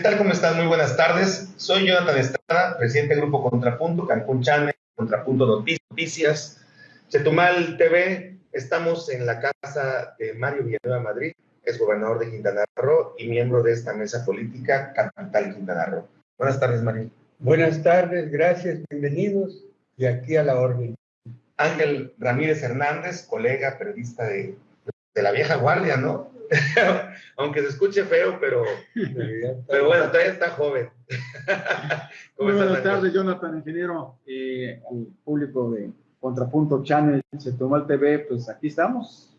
¿Qué tal? ¿Cómo están? Muy buenas tardes. Soy Jonathan Estrada, presidente del Grupo Contrapunto, Cancún Channel, Contrapunto Noticias, Chetumal TV. Estamos en la casa de Mario Villanueva Madrid, es gobernador de Quintana Roo y miembro de esta mesa política Capital Quintana Roo. Buenas tardes, Mario. Buenas tardes, gracias, bienvenidos y aquí a la orden. Ángel Ramírez Hernández, colega periodista de, de la vieja guardia, ¿no? Aunque se escuche feo, pero, pero bueno, todavía está joven. Muy buenas tardes, Jonathan, ingeniero, eh, al público de Contrapunto Channel, Chetumal TV, pues aquí estamos.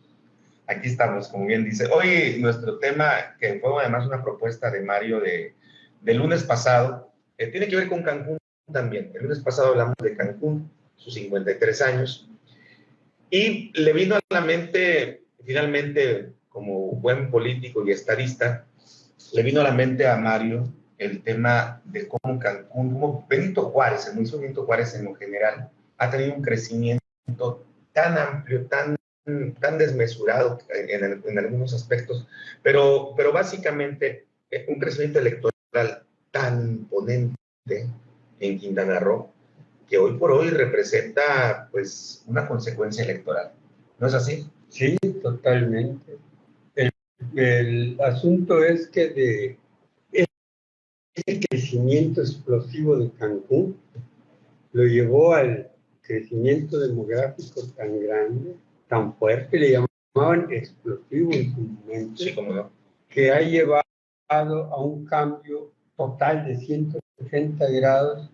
Aquí estamos, como bien dice. Hoy nuestro tema, que fue además una propuesta de Mario de, de lunes pasado, eh, tiene que ver con Cancún también. El lunes pasado hablamos de Cancún, sus 53 años, y le vino a la mente finalmente como buen político y estadista, le vino a la mente a Mario el tema de cómo Cancún, como Benito Juárez, el municipio Benito Juárez en lo general, ha tenido un crecimiento tan amplio, tan, tan desmesurado en, en algunos aspectos, pero, pero básicamente eh, un crecimiento electoral tan imponente en Quintana Roo, que hoy por hoy representa pues una consecuencia electoral. ¿No es así? Sí, totalmente. El asunto es que de ese crecimiento explosivo de Cancún lo llevó al crecimiento demográfico tan grande, tan fuerte, le llamaban explosivo en su momento, que ha llevado a un cambio total de 180 grados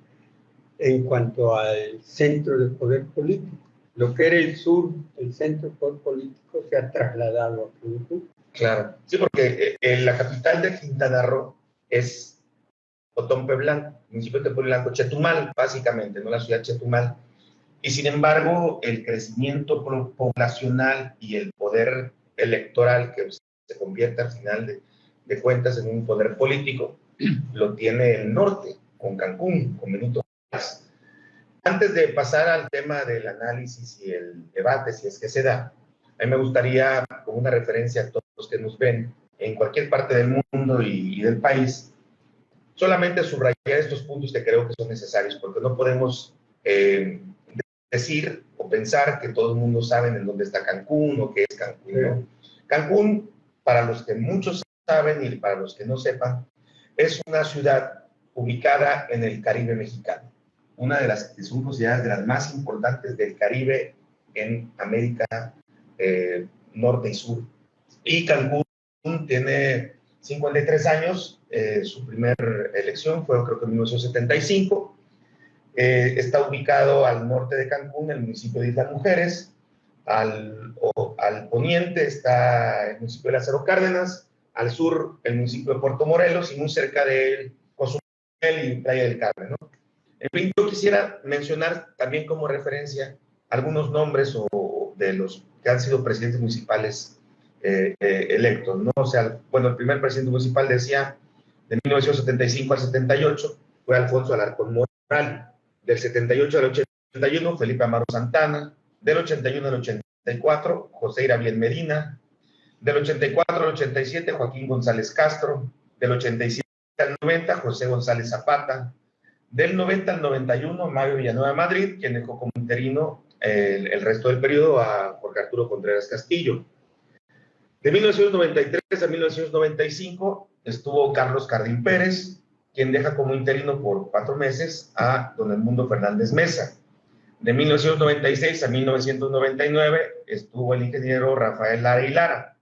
en cuanto al centro de poder político. Lo que era el sur, el centro de poder político, se ha trasladado a Cancún. Claro, sí, porque eh, la capital de Quintana Roo es Otompe Blanco, municipio de Otompe Blanco, Chetumal, básicamente, no la ciudad Chetumal. Y sin embargo, el crecimiento poblacional y el poder electoral que se convierte al final de, de cuentas en un poder político, lo tiene el norte, con Cancún, con Benito Juárez. Antes de pasar al tema del análisis y el debate, si es que se da, a mí me gustaría, como una referencia a todos que nos ven en cualquier parte del mundo y, del país, solamente subrayar estos puntos que creo que son necesarios, porque no podemos eh, decir o pensar que todo el mundo sabe en dónde está Cancún o qué es Cancún. Cancún, para los que muchos saben y para los que no sepan, es una ciudad ubicada en el Caribe mexicano, una de las que son consideradas de las más importantes del Caribe en América eh, norte y sur. Y Cancún tiene 53 años, eh, su primera elección fue creo que en 1975. Eh, está ubicado al norte de Cancún, el municipio de Islas Mujeres. Al, al poniente está el municipio de Lázaro Cárdenas, al sur el municipio de Puerto Morelos y muy cerca de Cozumel y Playa del Carmen. ¿no? En fin, yo quisiera mencionar también como referencia algunos nombres o de los que han sido presidentes municipales eh, eh, electos, ¿no? O sea, bueno, el primer presidente municipal decía de 1975 al 78 fue Alfonso Alarcón Moral, del 78 al 81 Felipe Amaro Santana, del 81 al 84 José Irabiel Medina, del 84 al 87 Joaquín González Castro, del 87 al 90 José González Zapata, del 90 al 91 Mario Villanueva Madrid, quien dejó como interino el, el, resto del periodo a Jorge Arturo Contreras Castillo. De 1993 a 1995 estuvo Carlos Cardín Pérez, quien deja como interino por cuatro meses a don Edmundo Fernández Mesa. De 1996 a 1999 estuvo el ingeniero Rafael Lara y Lara.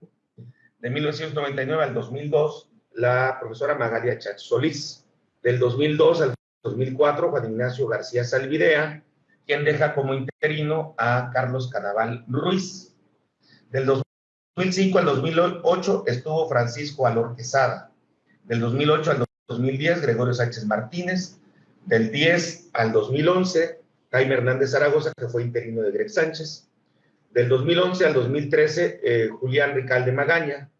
De 1999 al 2002, la profesora Magalia Chach Solís. Del 2002 al 2004, Juan Ignacio García Salvidea, quien deja como interino a Carlos Canaval Ruiz. Del 2005 al 2008 estuvo Francisco Alor Quesada. Del 2008 al 2010, Gregorio Sánchez Martínez. Del 10 al 2011, Jaime Hernández Zaragoza, que fue interino de Greg Sánchez. Del 2011 al 2013, eh, Julián Ricalde Magaña.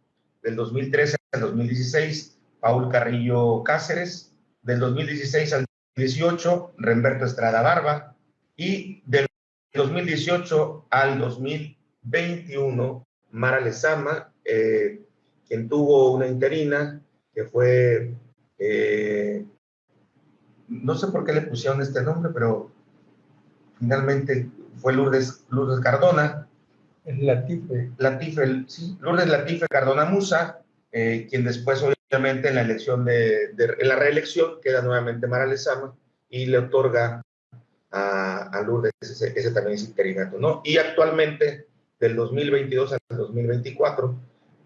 Del 2013 al 2016, Paul Carrillo Cáceres. Del 2016 al 2018, Remberto Estrada Barba y del 2018 al 2021, Mara Lezama, eh, quien tuvo una interina, que fue Eh, no sé por qué le pusieron este nombre, pero finalmente fue Lourdes, Lourdes Cardona. Latife. Latife, sí, Lourdes Latife Cardona Musa, eh, quien después obviamente en la elección de, en la reelección queda nuevamente Mara Lezama y le otorga a, Lourdes ese, ese, también es interinato, ¿no? Y actualmente, del 2022 al 2024,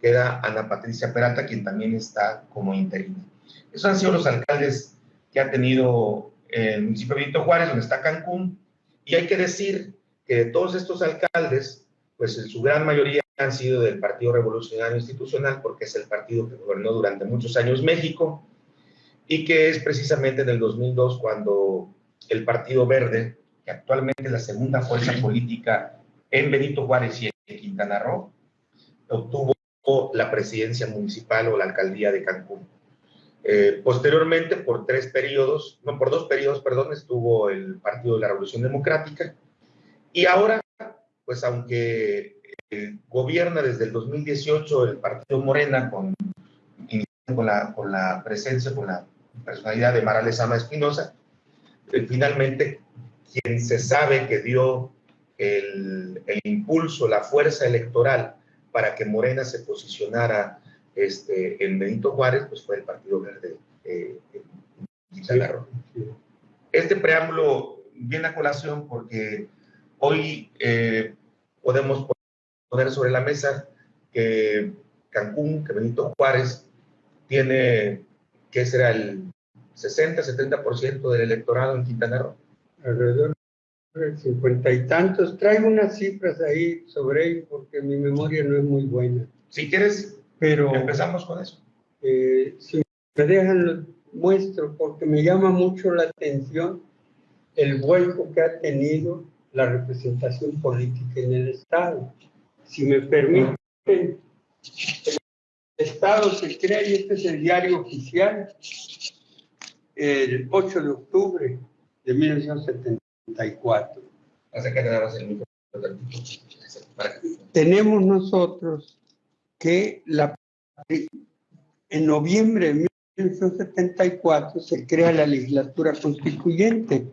queda Ana Patricia Peralta, quien también está como interina. Esos han sido los alcaldes que ha tenido el municipio de Benito Juárez, donde está Cancún, y hay que decir que de todos estos alcaldes, pues en su gran mayoría han sido del Partido Revolucionario Institucional, porque es el partido que gobernó durante muchos años México, y que es precisamente en el 2002 cuando el Partido Verde, que actualmente es la segunda fuerza política en Benito Juárez y en Quintana Roo, obtuvo la presidencia municipal o la alcaldía de Cancún. Eh, posteriormente, por tres periodos, no, por dos periodos, perdón, estuvo el Partido de la Revolución Democrática. Y ahora, pues aunque gobierna desde el 2018 el Partido Morena con, con, la, con la presencia, con la personalidad de Mara Lezama Espinosa, eh, finalmente quien se sabe que dio el, el, impulso, la fuerza electoral para que Morena se posicionara este, en Benito Juárez, pues fue el Partido Verde eh, Este preámbulo viene a colación porque hoy eh, podemos poner sobre la mesa que Cancún, que Benito Juárez tiene, ¿qué será el 60-70% del electorado en Quintana Roo? Alrededor 50 y tantos. Traigo unas cifras ahí sobre ello porque mi memoria no es muy buena. Si quieres, pero empezamos con eso. Eh, si me dejan, lo muestro porque me llama mucho la atención el vuelco que ha tenido la representación política en el Estado. Si me permiten, el Estado se crea, y este es el diario oficial, el 8 de octubre de 1974. Tenemos nosotros que la, en noviembre de 1974 se crea la legislatura constituyente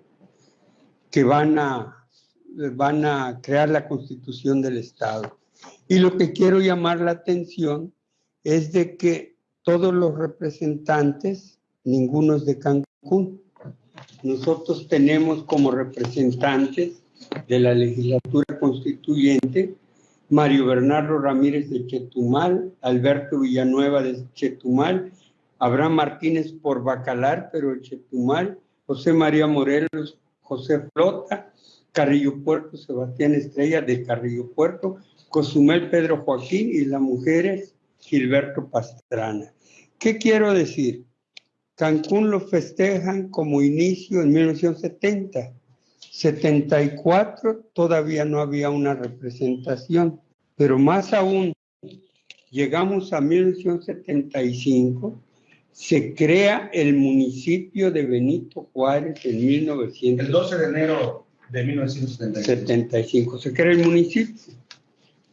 que van a, van a crear la constitución del Estado. Y lo que quiero llamar la atención es de que todos los representantes, ninguno es de Cancún. Nosotros tenemos como representantes de la legislatura constituyente Mario Bernardo Ramírez de Chetumal, Alberto Villanueva de Chetumal, Abraham Martínez por Bacalar, pero Chetumal, José María Morelos, José Flota, Carrillo Puerto, Sebastián Estrella de Carrillo Puerto, Cozumel Pedro Joaquín y las mujeres Gilberto Pastrana. ¿Qué quiero decir? Cancún lo festejan como inicio en 1970 74 todavía no había una representación, pero más aún, llegamos a 1975, se crea el municipio de Benito Juárez en 1975. El 12 de enero de 1975. se crea el municipio,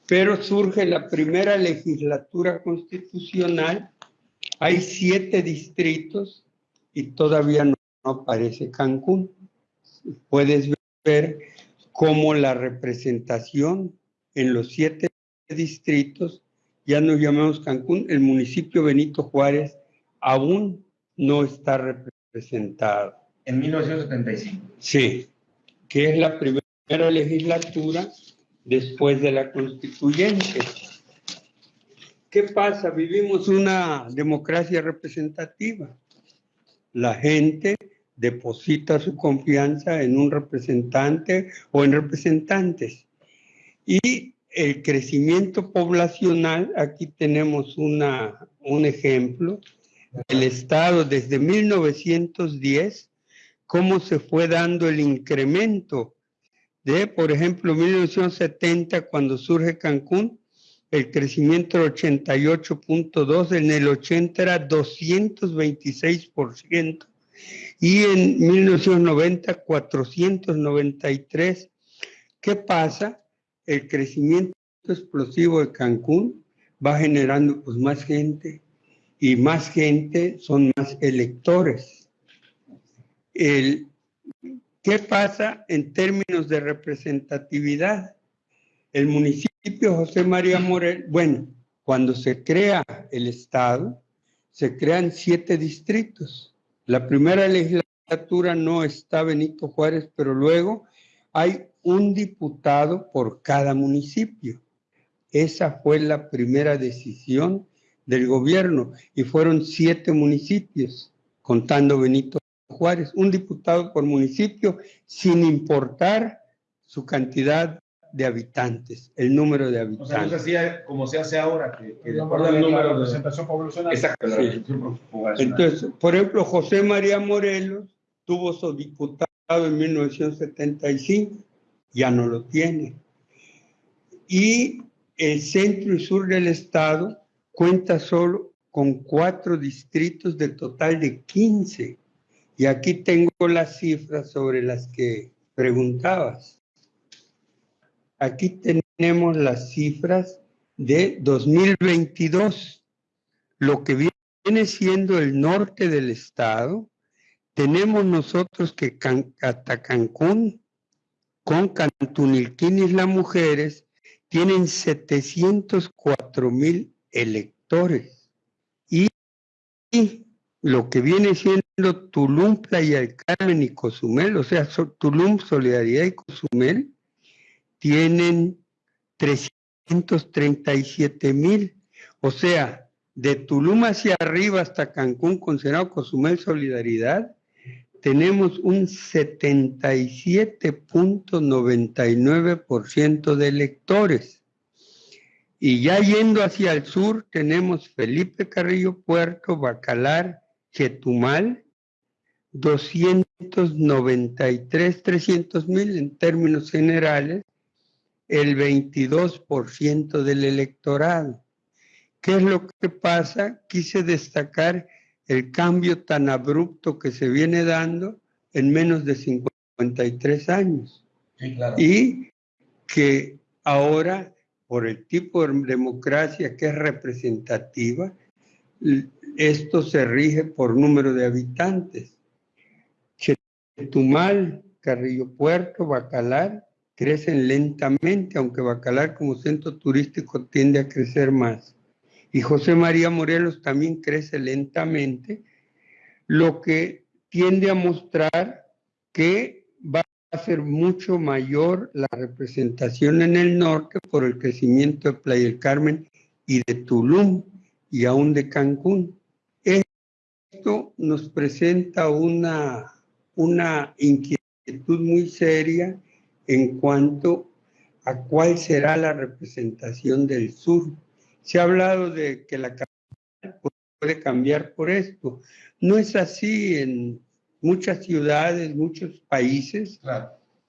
pero surge la primera legislatura constitucional, hay siete distritos y todavía no aparece Cancún puedes ver cómo la representación en los siete distritos, ya nos llamamos Cancún, el municipio Benito Juárez aún no está representado. En 1975. Sí, que es la primera legislatura después de la constituyente. ¿Qué pasa? Vivimos una democracia representativa. La gente deposita su confianza en un representante o en representantes. Y el crecimiento poblacional, aquí tenemos una, un ejemplo, el Estado desde 1910, cómo se fue dando el incremento de, por ejemplo, 1970, cuando surge Cancún, el crecimiento era 88.2, en el 80 era 226%, y en 1990 493. ¿Qué pasa? El crecimiento explosivo de Cancún va generando pues más gente y más gente son más electores. El, ¿Qué pasa en términos de representatividad? El municipio José María Morel, bueno, cuando se crea el Estado, se crean siete distritos. La primera legislatura no está Benito Juárez, pero luego hay un diputado por cada municipio. Esa fue la primera decisión del gobierno y fueron siete municipios, contando Benito Juárez, un diputado por municipio, sin importar su cantidad de habitantes, el número de habitantes. O sea, no se hacía como se hace ahora, que, que de acuerdo al número de representación poblacional. Exacto, Entonces, por ejemplo, José María Morelos tuvo su diputado en 1975, ya no lo tiene. Y el centro y sur del estado cuenta solo con cuatro distritos de total de 15. Y aquí tengo las cifras sobre las que preguntabas. Aquí tenemos las cifras de 2022. Lo que viene siendo el norte del estado, tenemos nosotros que hasta Cancún, con Cantunilquín y las mujeres, tienen 704 mil electores. Y, lo que viene siendo Tulum, Playa del Carmen y Cozumel, o sea, Tulum, Solidaridad y Cozumel, tienen 337 mil. O sea, de Tulum hacia arriba hasta Cancún, considerado Cozumel Solidaridad, tenemos un 77.99% de electores. Y ya yendo hacia el sur, tenemos Felipe Carrillo Puerto, Bacalar, Chetumal, 293, 300 mil en términos generales, el 22% del electorado. ¿Qué es lo que pasa? Quise destacar el cambio tan abrupto que se viene dando en menos de 53 años. Y que ahora por el tipo de democracia que es representativa, esto se rige por número de habitantes. Chetumal, Carrillo Puerto, Bacalar crecen lentamente, aunque Bacalar como centro turístico tiende a crecer más. Y José María Morelos también crece lentamente, lo que tiende a mostrar que va a ser mucho mayor la representación en el norte por el crecimiento de Playa del Carmen y de Tulum y aún de Cancún. Esto nos presenta una, una inquietud muy seria en cuanto a cuál será la representación del sur. Se ha hablado de que la capital puede cambiar por esto. No es así en muchas ciudades, muchos países.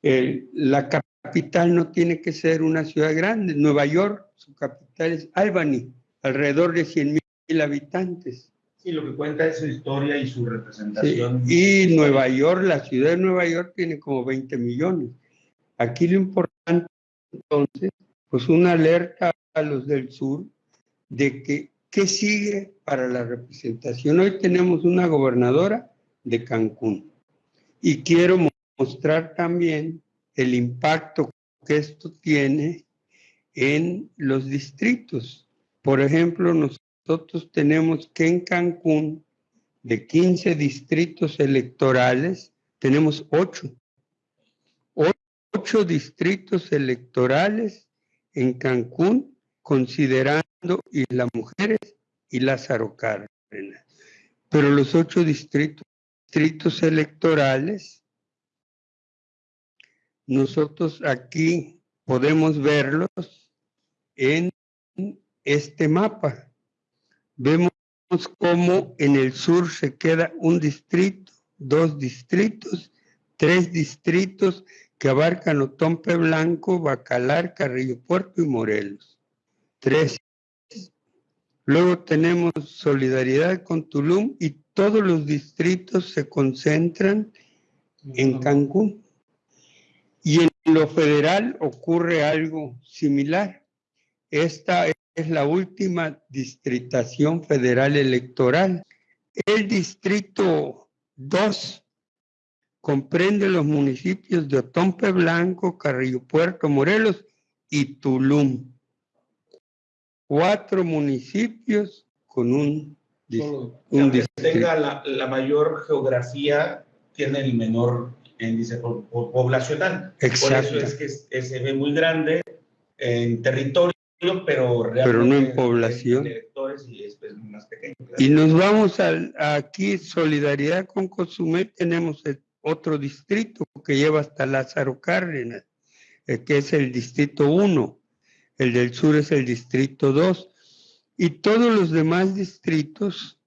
la capital no tiene que ser una ciudad grande. Nueva York, su capital es Albany, alrededor de 100 mil habitantes. Sí, lo que cuenta es su historia y su representación. Y Nueva York, la ciudad de Nueva York tiene como 20 millones. Aquí lo importante entonces, pues una alerta a los del sur de que qué sigue para la representación. Hoy tenemos una gobernadora de Cancún. Y quiero mostrar también el impacto que esto tiene en los distritos. Por ejemplo, nosotros tenemos que en Cancún, de 15 distritos electorales, tenemos 8. 8 distritos electorales en Cancún, considerando las mujeres y Lázaro Cárdenas. Pero los ocho distritos distritos electorales, nosotros aquí podemos verlos en este mapa. Vemos cómo en el sur se queda un distrito, dos distritos, tres distritos que abarcan Otompe Blanco, Bacalar, Carrillo Puerto y Morelos. Tres. Luego tenemos solidaridad con Tulum y todos los distritos se concentran en Cancún. Y en lo federal ocurre algo similar. Esta es la última distritación federal electoral. El distrito 2 comprende los municipios de Otompe Blanco, Carrillo Puerto, Morelos y Tulum. Cuatro municipios con un, un distrito. tenga la, mayor geografía, tiene el menor índice poblacional. Exacto. Por eso es que se ve muy grande en territorio, pero realmente pero no en población. y, nos vamos a, aquí, solidaridad con Cozumel, tenemos otro distrito que lleva hasta Lázaro Cárdenas, eh, que es el distrito 1, el del sur es el distrito 2, y todos los demás distritos,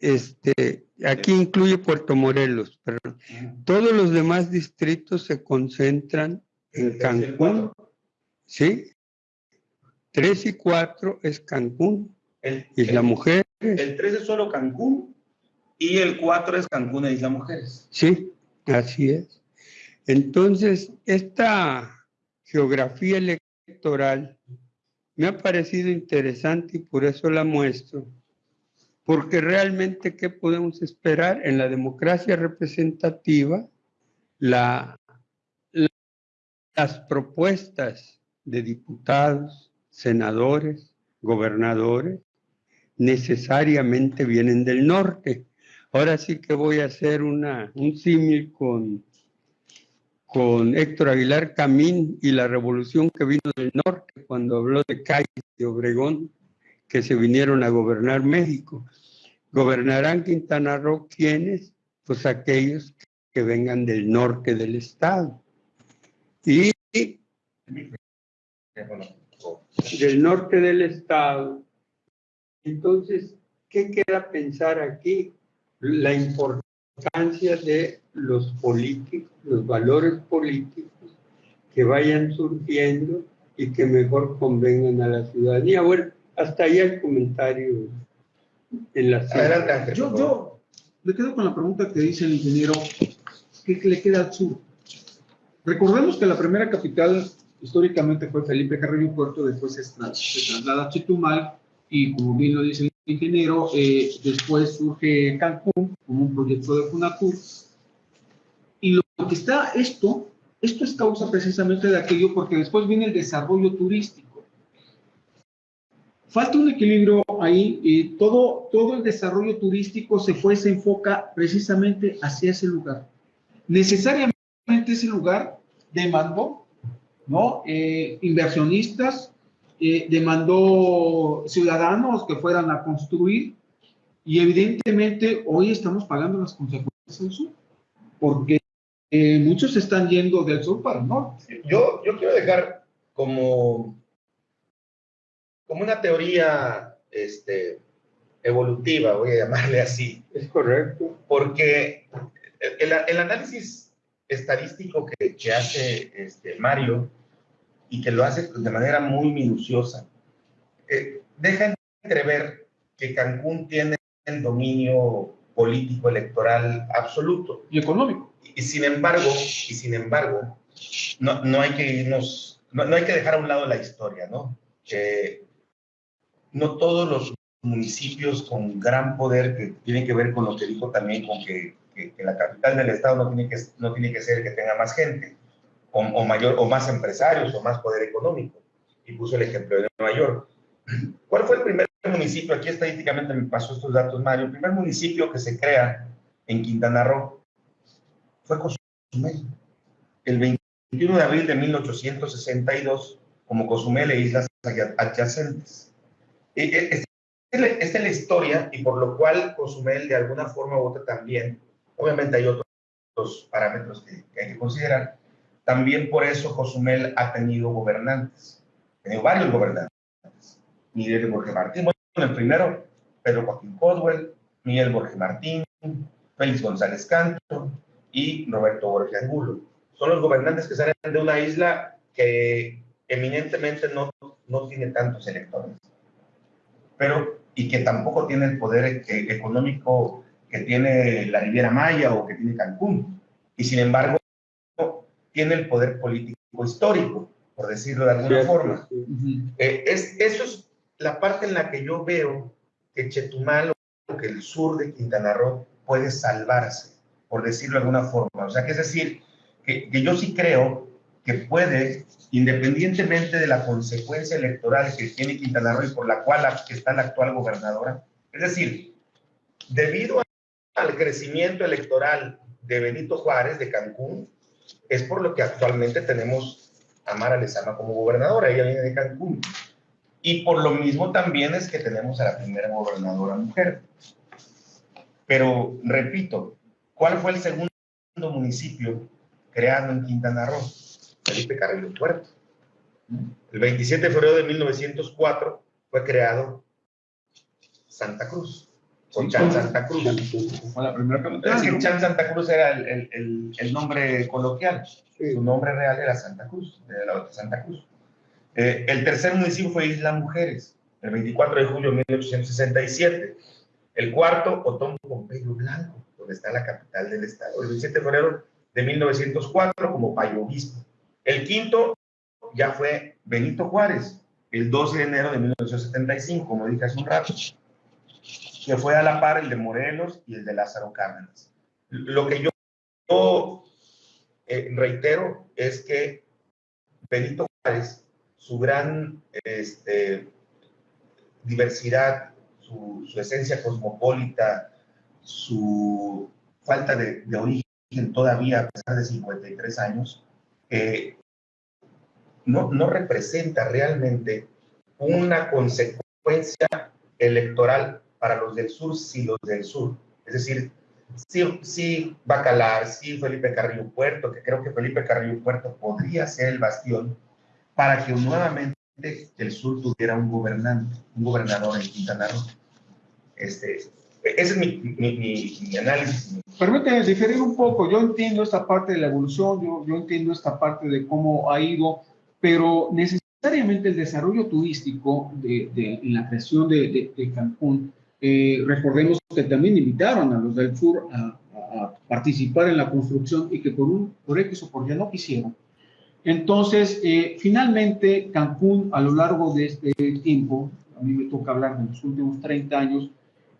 este, aquí incluye Puerto Morelos, perdón, todos los demás distritos se concentran en Cancún, ¿sí? 3 y 4 es Cancún, el, Isla Mujeres. El 3 es solo Cancún y el 4 es Cancún e Isla Mujeres. Sí, Así es. Entonces, esta geografía electoral me ha parecido interesante y por eso la muestro, porque realmente, ¿qué podemos esperar? En la democracia representativa, la, las propuestas de diputados, senadores, gobernadores, necesariamente vienen del norte. Ahora sí que voy a hacer una, un símil con, con Héctor Aguilar Camín y la revolución que vino del norte cuando habló de Cádiz y Obregón, que se vinieron a gobernar México. ¿Gobernarán Quintana Roo quiénes? Pues aquellos que vengan del norte del estado. Y del norte del estado. Entonces, ¿qué queda pensar aquí? La importancia de los políticos, los valores políticos que vayan surgiendo y que mejor convengan a la ciudadanía. Bueno, hasta ahí el comentario en la Adelante, yo, yo me quedo con la pregunta que dice el ingeniero, ¿qué le queda al sur? Recordemos que la primera capital históricamente fue Felipe Carrillo Puerto, después se, traslada a Chetumal y como bien lo dice ingeniero, eh, después surge Cancún como un proyecto de FUNACUR. Y lo que está esto, esto es causa precisamente de aquello porque después viene el desarrollo turístico. Falta un equilibrio ahí y todo, todo el desarrollo turístico se fue, se enfoca precisamente hacia ese lugar. Necesariamente ese lugar demandó ¿no? Eh, inversionistas, eh, demandó ciudadanos que fueran a construir y evidentemente hoy estamos pagando las consecuencias del sur, porque eh, muchos están yendo del sur para el norte. Yo, yo quiero dejar como, como una teoría este, evolutiva, voy a llamarle así. Es correcto. Porque el, el análisis estadístico que, que hace este, Mario y que lo hace de manera muy minuciosa. Eh, deja entrever que Cancún tiene el dominio político electoral absoluto. Y económico. Y, sin embargo, y sin embargo, no, no hay que irnos, no, hay que dejar a un lado la historia, ¿no? Que no todos los municipios con gran poder que tienen que ver con lo que dijo también con que, que, que la capital del estado no tiene que, no tiene que ser que tenga más gente o, mayor, o más empresarios o más poder económico. Y puso el ejemplo de Nueva York. ¿Cuál fue el primer municipio? Aquí estadísticamente me pasó estos datos, Mario. El primer municipio que se crea en Quintana Roo fue Cozumel. El 21 de abril de 1862, como Cozumel e islas adyacentes. E, e, esta es la historia y por lo cual Cozumel de alguna forma u otra también, obviamente hay otros parámetros que hay que considerar, también por eso Cozumel ha tenido gobernantes, ha tenido varios gobernantes. Miguel Borges Martín, bueno, el primero, Pedro Joaquín Codwell, Miguel Borges Martín, Félix González Canto y Roberto Borges Angulo. Son los gobernantes que salen de una isla que eminentemente no, no tiene tantos electores, pero y que tampoco tiene el poder económico que tiene la Riviera Maya o que tiene Cancún. Y sin embargo, tiene el poder político histórico, por decirlo de alguna forma. Eh, es, eso es la parte en la que yo veo que Chetumal o que el sur de Quintana Roo puede salvarse, por decirlo de alguna forma. O sea, que es decir, que, que yo sí creo que puede, independientemente de la consecuencia electoral que tiene Quintana Roo y por la cual está la actual gobernadora, es decir, debido al crecimiento electoral de Benito Juárez de Cancún, es por lo que actualmente tenemos a Mara Lezama como gobernadora, ella viene de Cancún. Y por lo mismo también es que tenemos a la primera gobernadora mujer. Pero, repito, ¿cuál fue el segundo municipio creado en Quintana Roo? Felipe Carrillo Puerto. El 27 de febrero de 1904 fue creado Santa Cruz. O Chan Santa Cruz. Fue la primera Es decir, Chan Santa Cruz era el, el, el, el nombre coloquial. Su nombre real era Santa Cruz, de la otra Santa Cruz. Eh, el tercer municipio fue Isla Mujeres, el 24 de julio de 1867. El cuarto, Otón Pompeyo Blanco, donde está la capital del estado, el 27 de febrero de 1904 como Payo Obispo. El quinto ya fue Benito Juárez, el 12 de enero de 1975, como dije hace un rato, que fue a la par el de Morelos y el de Lázaro Cárdenas. Lo que yo, eh, reitero es que Benito Juárez, su gran este, diversidad, su, esencia cosmopolita, su falta de, de origen todavía a pesar de 53 años, eh, no, no representa realmente una consecuencia electoral para los del sur, si los del sur. Es decir, sí, sí Bacalar, sí Felipe Carrillo Puerto, que creo que Felipe Carrillo Puerto podría ser el bastión para que nuevamente el sur tuviera un gobernante, un gobernador en Quintana Roo. Este, ese es mi, mi, mi, mi análisis. Permíteme diferir un poco. Yo entiendo esta parte de la evolución, yo, yo entiendo esta parte de cómo ha ido, pero necesariamente el desarrollo turístico de, de la creación de, de Cancún, eh, recordemos que también invitaron a los del sur a, a, participar en la construcción y que por un por X o por ya no quisieron. Entonces, eh, finalmente, Cancún a lo largo de este tiempo, a mí me toca hablar de los últimos 30 años,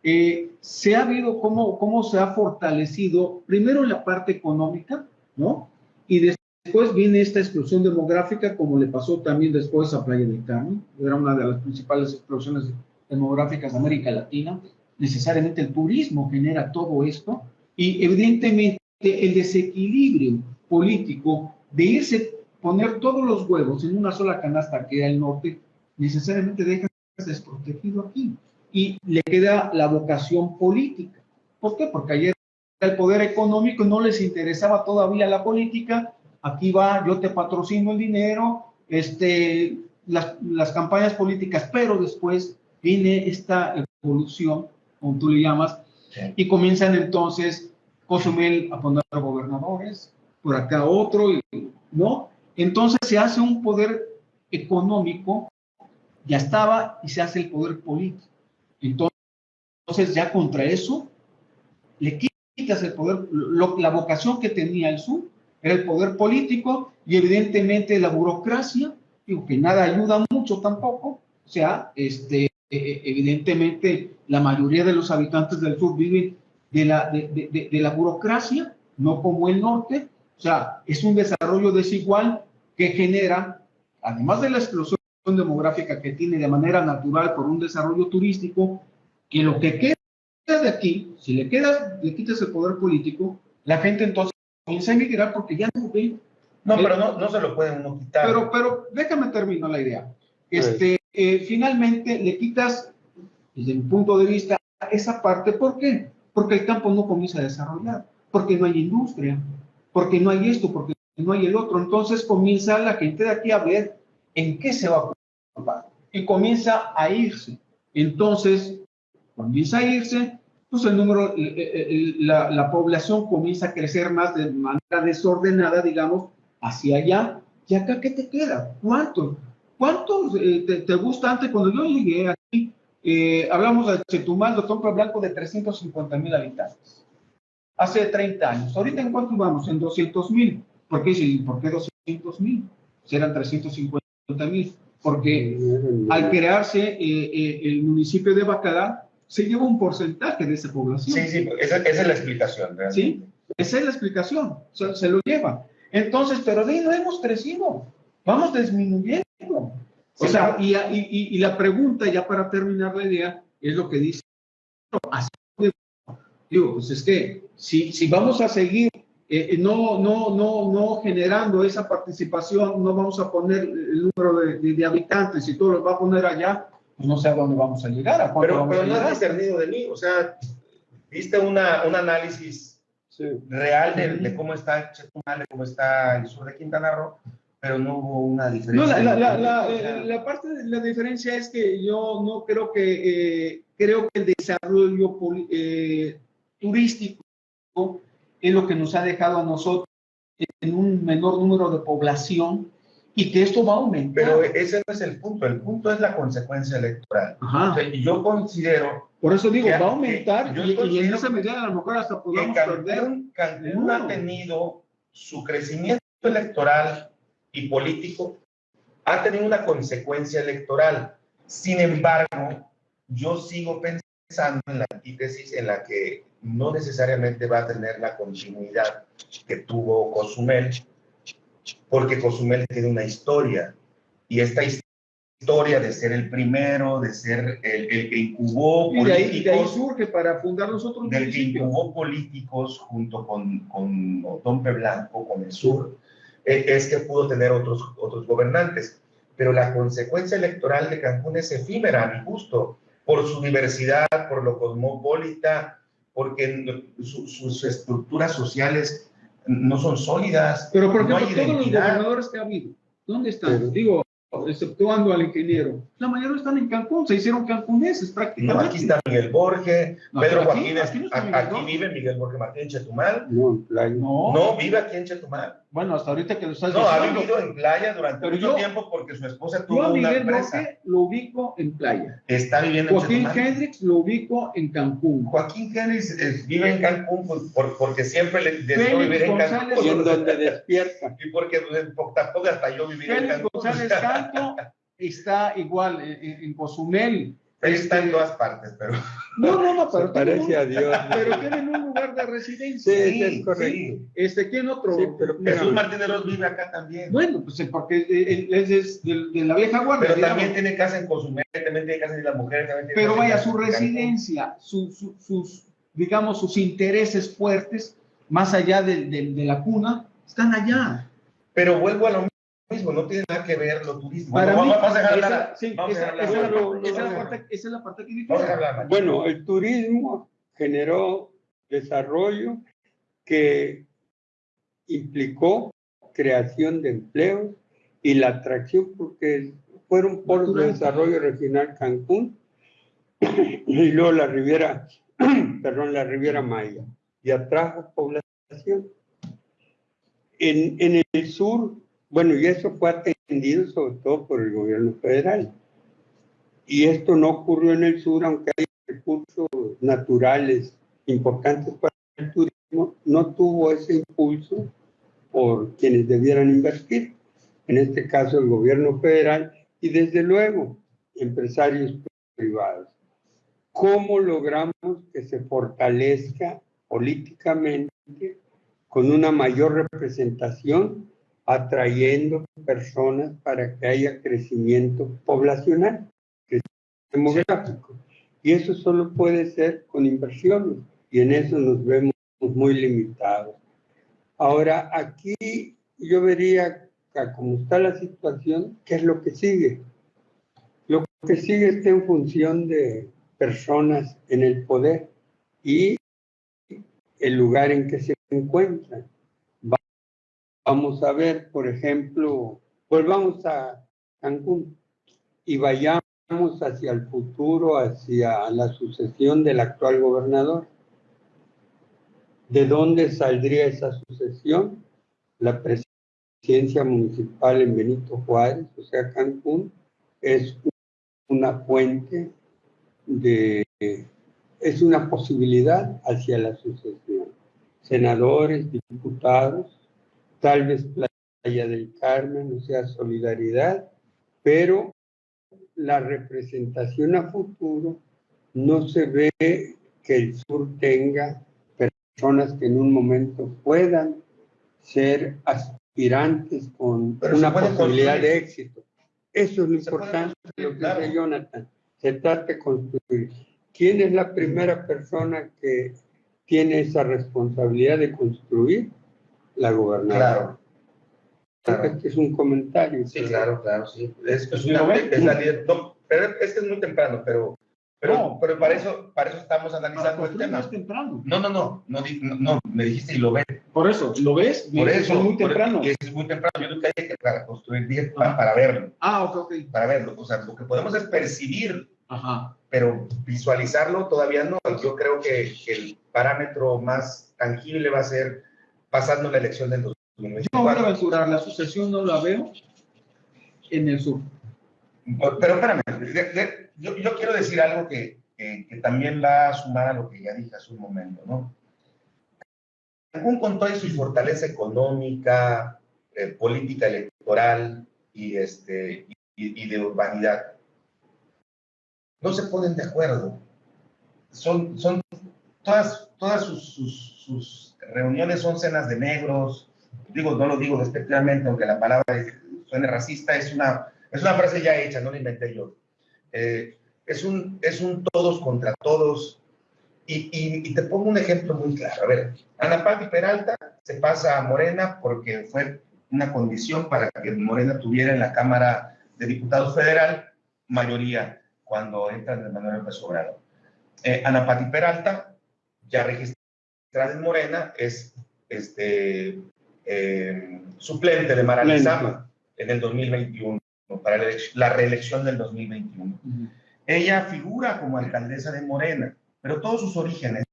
eh, se ha visto cómo, cómo se ha fortalecido, primero la parte económica, ¿no? Y después viene esta explosión demográfica, como le pasó también después a Playa del Carmen, era una de las principales explosiones demográficas de América Latina. Necesariamente el turismo genera todo esto y evidentemente el desequilibrio político de irse poner todos los huevos en una sola canasta que era el norte, necesariamente deja desprotegido aquí y le queda la vocación política. ¿Por qué? Porque ayer el poder económico no les interesaba todavía la política. Aquí va, yo te patrocino el dinero, este, las, las campañas políticas, pero después viene esta evolución, como tú le llamas, sí. y comienzan entonces Cozumel a poner gobernadores, por acá otro, ¿no? Entonces se hace un poder económico, ya estaba, y se hace el poder político. Entonces, ya contra eso, le quitas el poder, lo, la vocación que tenía el sur era el poder político y evidentemente la burocracia, digo que nada ayuda mucho tampoco, o sea, este, evidentemente la mayoría de los habitantes del sur viven de la, de, de, de la burocracia, no como el norte, o sea, es un desarrollo desigual que genera, además de la explosión demográfica que tiene de manera natural por un desarrollo turístico, que lo que queda de aquí, si le queda, le quitas el poder político, la gente entonces comienza a emigrar porque ya no ve. No, pero no, no se lo pueden no quitar. Pero, pero déjame terminar la idea. Este, eh, finalmente le quitas, desde mi punto de vista, esa parte. ¿Por qué? Porque el campo no comienza a desarrollar, porque no hay industria, porque no hay esto, porque no hay el otro. Entonces comienza la gente de aquí a ver en qué se va a ocupar y comienza a irse. Entonces, comienza a irse, pues el número, la, la, población comienza a crecer más de manera desordenada, digamos, hacia allá. ¿Y acá qué te queda? ¿Cuántos? ¿Cuántos eh, te, te, gusta antes? Cuando yo llegué aquí, eh, hablamos de Chetumal, de Tompa Blanco, de 350 mil habitantes. Hace 30 años. Ahorita, ¿en cuánto vamos? En 200 mil. ¿Por qué, ¿Por qué 200 mil? Si eran 350 mil. porque al crearse eh, el municipio de Bacalar, se lleva un porcentaje de esa población. Sí, sí, esa, esa es la explicación. realmente. ¿Sí? Esa es la explicación, o sea, se lo lleva. Entonces, pero de ahí no hemos crecido, vamos disminuyendo. O Sí, sea, y, y- y la pregunta, ya para terminar la idea, es lo que dice. Digo, pues es que si, si vamos a seguir eh, no, no, no, no generando esa participación, no vamos a poner el número de, de- de habitantes y todo lo va a poner allá, pues no sé a dónde vamos a llegar, a Pero, pero a no has discernido de mí, o sea, viste una, un análisis Sí. real de, de cómo está Chetumal, de cómo está el sur de Quintana Roo, pero no hubo una No, diferencia. la, la, la, O sea, la- la parte de la diferencia es que yo no creo que, eh, creo que el desarrollo poli- eh, turístico es lo que nos ha dejado a nosotros en un menor número de población y que esto va a aumentar. Pero ese no es el punto, el punto es la consecuencia electoral. O Ajá. sea, y yo considero Por eso digo, que- va a aumentar yo y, y en esa medida a lo mejor hasta que podamos perder. Cancún, Cancún No. ha tenido su crecimiento electoral y político, ha tenido una consecuencia electoral. Sin embargo, yo sigo pensando en la antítesis en la que no necesariamente va a tener la continuidad que tuvo Cozumel, porque Cozumel tiene una historia y esta historia de ser el primero, de ser el, el que incubó Y de ahí, y de ahí políticos, surge para fundar los otros del que incubó políticos junto con, con Otompe Blanco, con el sur, es que pudo tener otros, otros gobernantes. Pero la consecuencia electoral de Cancún es efímera, a mi gusto, por su diversidad, por lo cosmopolita, porque su- sus estructuras sociales no son sólidas. Pero, por no ejemplo, hay todos los identidad. gobernadores que ha habido, ¿dónde están? Pero- Digo, exceptuando al ingeniero. La mayoría están en Cancún, se hicieron cancuneses prácticamente. No, aquí está Miguel Borge, No, Pedro aquí- Joaquín, aquí no Miguel aquí vive Miguel Borge Martín Chetumal. No, en playa. No, No, vive aquí en Chetumal. Bueno, hasta ahorita que lo estás No, ha diciendo. vivido en playa durante Pero mucho yo- tiempo porque su esposa Yo tuvo a una Miguel empresa. Borge lo ubico en playa. Está viviendo en Joaquín. Hendrix lo ubico en Cancún. Joaquín Hendrix eh, vive en Cancún pues, por- porque siempre le deseó vivir en González Y en Cancún. donde despierta. Y porque tampoco hasta yo vivir en Félix Cancún. González Canto está igual en, en- en Cozumel. Él está en todas partes, pero... No, no, no, Se pero parece a Dios. pero tienen un lugar de residencia. Sí, Sí, es correcto. sí. Este, ¿quién otro? Sí, pero- Jesús Martínez Ross vive acá también. Bueno, pues porque él él es de, de la vieja guardia. pero digamos. también tiene casa en Cozumel, también tiene casa en las mujeres, también tiene Pero vaya, su residencia, su- su- sus, digamos, sus intereses fuertes, más allá de, de- de la cuna, están allá. Pero vuelvo a lo mismo, no tiene nada que ver lo turístico. Para Bueno, mí, vamos, a dejar hablar. sí, Vamos a esa- dejar esa es la hablar. parte- esa es la parte- esa es la parte que hablar. Bueno, el turismo generó desarrollo que implicó creación de empleos y la atracción, porque fueron polos de desarrollo regional Cancún y luego la Riviera, perdón, la Riviera Maya, y atrajo población. En, en el sur, bueno, y eso fue atendido sobre todo por el gobierno federal. Y esto no ocurrió en el sur, aunque hay recursos naturales importantes para el turismo, no tuvo ese impulso por quienes debieran invertir, en este caso el gobierno federal y desde luego empresarios privados. ¿Cómo logramos que se fortalezca políticamente con una mayor representación, atrayendo personas para que haya crecimiento poblacional, crecimiento demográfico? Y eso solo puede ser con inversiones, y en eso nos vemos muy limitados. Ahora, aquí yo vería, como está la situación, ¿qué es lo que sigue? Lo que sigue está en función de personas en el poder y el lugar en que se encuentran. Va- Vamos a ver, por ejemplo, volvamos a Cancún y vayamos hacia el futuro, hacia la sucesión del actual gobernador. ¿De dónde saldría esa sucesión? La presidencia municipal en Benito Juárez, o sea, Cancún, es una fuente de, es una posibilidad hacia la sucesión. Senadores, diputados, tal vez Playa del Carmen, o sea, solidaridad, pero la representación a futuro no se ve que el sur tenga personas que en un momento puedan ser aspirantes con Pero una posibilidad construir. de éxito. Eso es lo Se importante, lo que claro. dice Jonathan. Se trata de construir. ¿Quién es la primera persona que tiene esa responsabilidad de construir? La gobernadora. Claro. Este es un comentario. Sí, claro, claro, sí. Es, es ¿Sí una- es la líder- no, pero es que es muy temprano, pero, pero, No. pero para eso, para eso estamos analizando el construir tema. más temprano. No, no, no, no, no, no, me dijiste y lo ves. Por eso, ¿lo ves? Por Es eso, muy por- temprano. que es muy temprano. Yo nunca dije que para construir bien, para, para verlo, Ah, ok, ok. para verlo. O sea, lo que podemos es percibir, Ajá. pero visualizarlo todavía no. Yo creo que, que el parámetro más tangible va a ser pasando la elección del Yo me voy a 2024. aventurar, la sucesión no la veo en el sur. Pero espérame, de- de- yo, yo quiero decir algo que, que- que también va a sumar a lo que ya dije hace un momento, ¿no? Cancún con toda su fortaleza económica, eh, política electoral y, este, y, y de urbanidad, no se ponen de acuerdo. Son, son todas, todas sus, sus- sus reuniones son cenas de negros. Digo, no lo digo despectivamente, aunque la palabra suene racista, es una, es una frase ya hecha, no la inventé yo. Eh, es, un, es un todos contra todos. Y, y- y te pongo un ejemplo muy claro. A ver, Ana Patti Peralta se pasa a Morena porque fue una condición para que Morena tuviera en la Cámara de Diputados Federal mayoría cuando entra Andrés Manuel López Obrador. Eh, Ana Patti Peralta, ya registrada en Morena, es este, eh, suplente de Mara. Lezama en el 2021, para la, elec- la reelección del 2021. Ella figura como alcaldesa de Morena, pero todos sus orígenes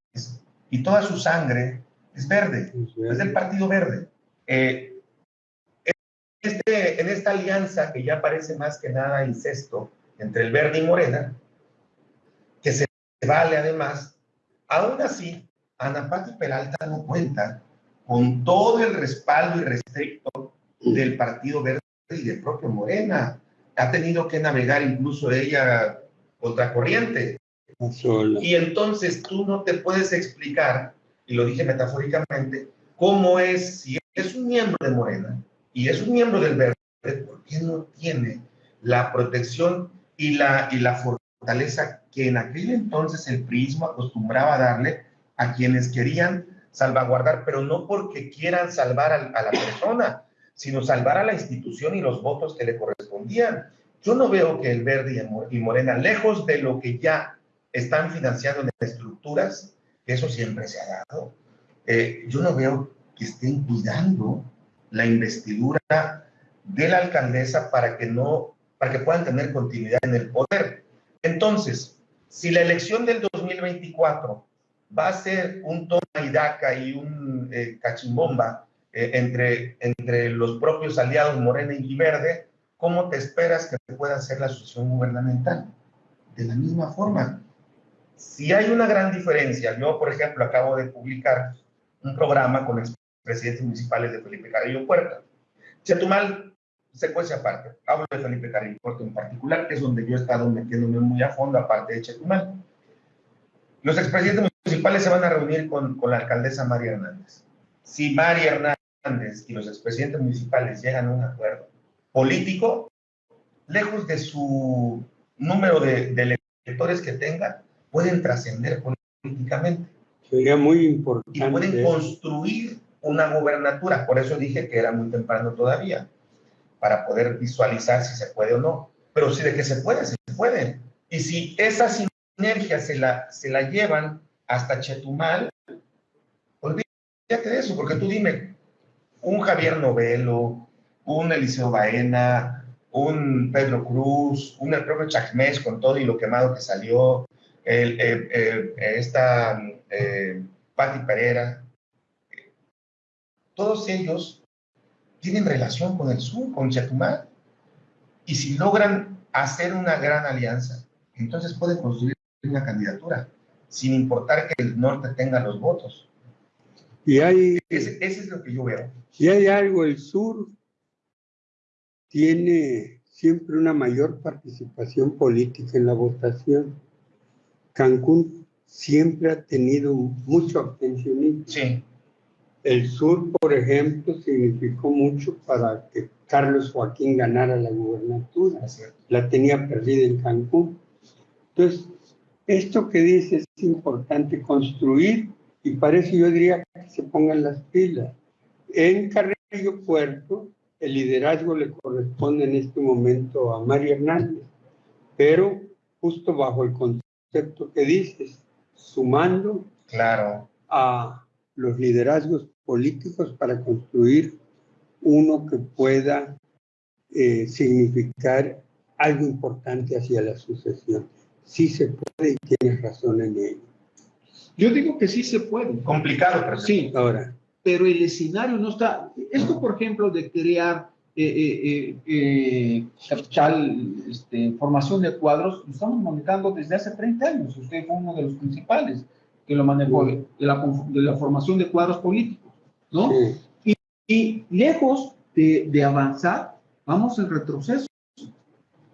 y toda su sangre es verde, es del Partido Verde. Eh, este- en esta alianza que ya parece más que nada incesto entre el Verde y Morena, que se vale además, aún así, Ana Patti Peralta no cuenta con todo el respaldo irrestricto del Partido Verde y del propio Morena. Ha tenido que navegar incluso ella contracorriente. Sola. Y entonces tú no te puedes explicar, y lo dije metafóricamente, cómo es, si es un miembro de Morena y es un miembro del Verde, ¿por qué no tiene la protección y la, y la fortaleza que en aquel entonces el prismo acostumbraba a darle a quienes querían salvaguardar, pero no porque quieran salvar al- a, la persona, sino salvar a la institución y los votos que le correspondían. Yo no veo que el Verde y Morena, lejos de lo que ya están financiando en estructuras, eso siempre se ha dado, eh, yo no veo que estén cuidando la investidura de la alcaldesa para que no, para que puedan tener continuidad en el poder. Entonces, si la elección del 2024 va a ser un toma y daca y un eh, cachimbomba eh, entre, entre los propios aliados Morena y Verde, ¿cómo te esperas que pueda ser la sucesión gubernamental? De la misma forma. Si hay una gran diferencia, yo, por ejemplo, acabo de publicar un programa con expresidentes municipales de Felipe Carrillo Puerta. Chetumal se cuece aparte. Hablo de Felipe Puerta en particular, que es donde yo he estado metiéndome muy a fondo, aparte de Chetumal. Los expresidentes municipales se van a reunir con, con la alcaldesa María Hernández. Si María Hernández y los expresidentes municipales llegan a un acuerdo político, lejos de su número de, de electores que tengan, pueden trascender políticamente Sería muy y importante. pueden construir una gubernatura. Por eso dije que era muy temprano todavía, para poder visualizar si se puede o no. Pero si de que se puede, se puede. Y si esa sinergia se la, se la llevan hasta Chetumal, olvídate de eso, porque tú dime, un Javier Novelo, un Eliseo Baena, un Pedro Cruz, un el propio Chacmés con todo y lo quemado que salió, esta eh, Patti Pereira, todos ellos tienen relación con el sur, con Chetumal. Y si logran hacer una gran alianza, entonces pueden construir una candidatura, sin importar que el norte tenga los votos. Y hay, Ese, ese es lo que yo veo. y hay algo, el sur tiene siempre una mayor participación política en la votación. Cancún siempre ha tenido mucho abstencionismo. Sí. El sur, por ejemplo, significó mucho para que Carlos Joaquín ganara la gubernatura. La tenía perdida en Cancún. Entonces, esto que dice es importante construir y para eso yo diría que se pongan las pilas. En Carrillo Puerto, el liderazgo le corresponde en este momento a María Hernández, pero justo bajo el concepto que dices, sumando claro. a los liderazgos políticos para construir uno que pueda eh, significar algo importante hacia la sucesión. Sí se puede y tienes razón en ello. Yo digo que sí se puede. Complicado, pero sí. Ahora. Pero el escenario no está. Esto, por ejemplo, de crear eh, eh, eh, capital, este, formación de cuadros, lo estamos manejando desde hace 30 años. Usted fue uno de los principales que lo manejó de, la, formación de cuadros políticos, ¿no? Y, lejos de, de, avanzar, vamos en retroceso.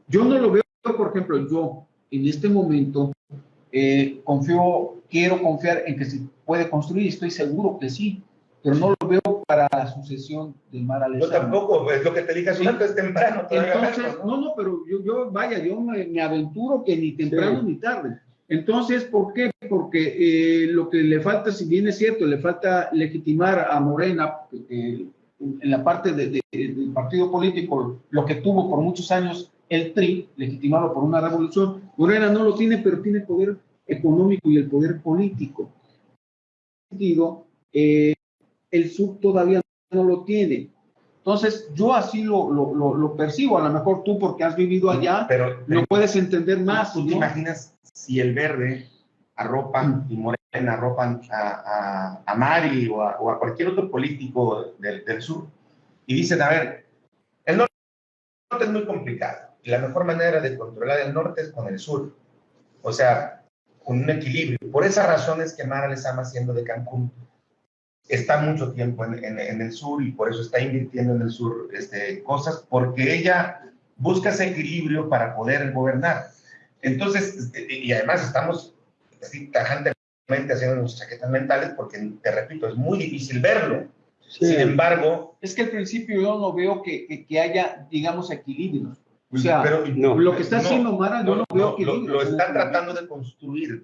Yo no lo veo, por ejemplo, yo en este momento eh, confío, quiero confiar en que se puede construir, estoy seguro que sí, pero no lo veo para la sucesión de Mara Yo tampoco, es lo que te dije hace es temprano. Entonces, no, no, pero yo, yo vaya, yo me, aventuro que ni temprano ni tarde. Entonces, ¿por qué? Porque eh, lo que le falta, si bien es cierto, le falta legitimar a Morena en la parte del partido político, lo que tuvo por muchos años el TRI, legitimado por una revolución, Morena no lo tiene, pero tiene poder económico y el poder político. Digo, eh, el sur todavía no lo tiene. Entonces, yo así lo, lo, lo, percibo. A lo mejor tú, porque has vivido allá, pero, lo puedes entender más. ¿Tú te imaginas si el verde arropan y Morena arropan a, a, Mari o a, o a, cualquier otro político del, del sur y dicen, a ver, el norte es muy complicado la mejor manera de controlar el norte es con el sur. O sea, con un equilibrio. Por esa razón es que Mara Lezama, siendo de Cancún, está mucho tiempo en, en, el sur y por eso está invirtiendo en el sur este, cosas, porque ella busca ese equilibrio para poder gobernar. Entonces, y además estamos así tajantemente haciendo nuestras chaquetas mentales, porque, te repito, es muy difícil verlo. Sin embargo... Es que al principio yo no veo que, que, que haya, digamos, equilibrios. O sea, pero, lo que está haciendo Mara, no, lo veo que... Lo, están tratando de construir,